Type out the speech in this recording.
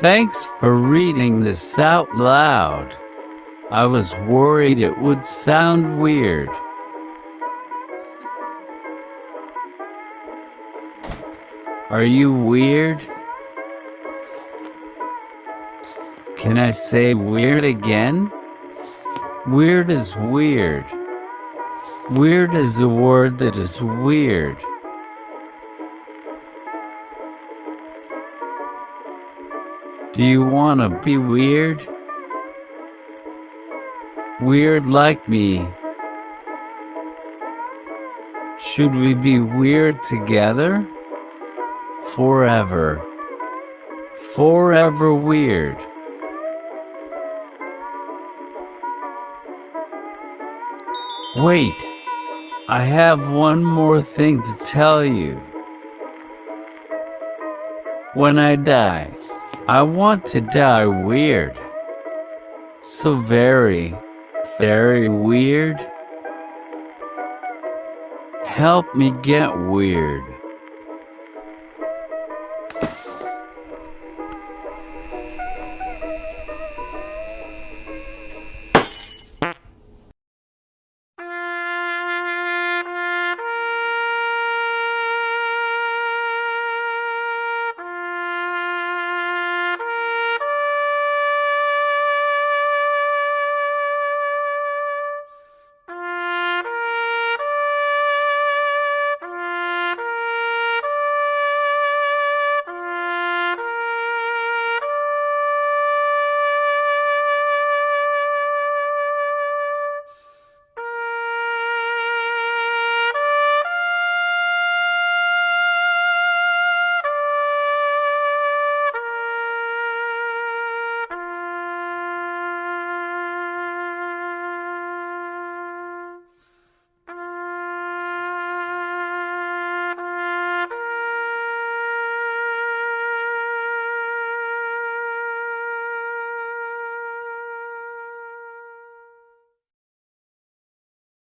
Thanks for reading this out loud. I was worried it would sound weird. Are you weird? Can I say weird again? Weird is weird. Weird is a word that is weird. Do you want to be weird? Weird like me. Should we be weird together? Forever. Forever weird. Wait, I have one more thing to tell you. When I die, I want to die weird. So very, very weird. Help me get weird.